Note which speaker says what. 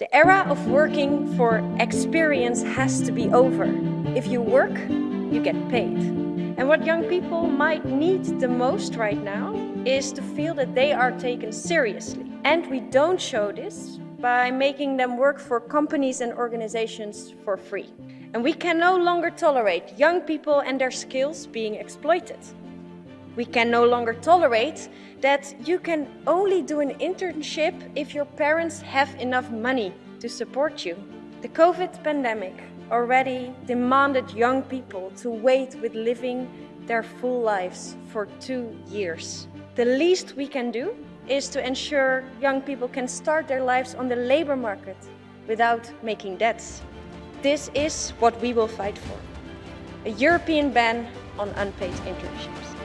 Speaker 1: The era of working for experience has to be over. If you work, you get paid. And what young people might need the most right now is to feel that they are taken seriously. And we don't show this by making them work for companies and organizations for free. And we can no longer tolerate young people and their skills being exploited. We can no longer tolerate that you can only do an internship if your parents have enough money to support you. The COVID pandemic already demanded young people to wait with living their full lives for two years. The least we can do is to ensure young people can start their lives on the labor market without making debts. This is what we will fight for. A European ban on unpaid internships.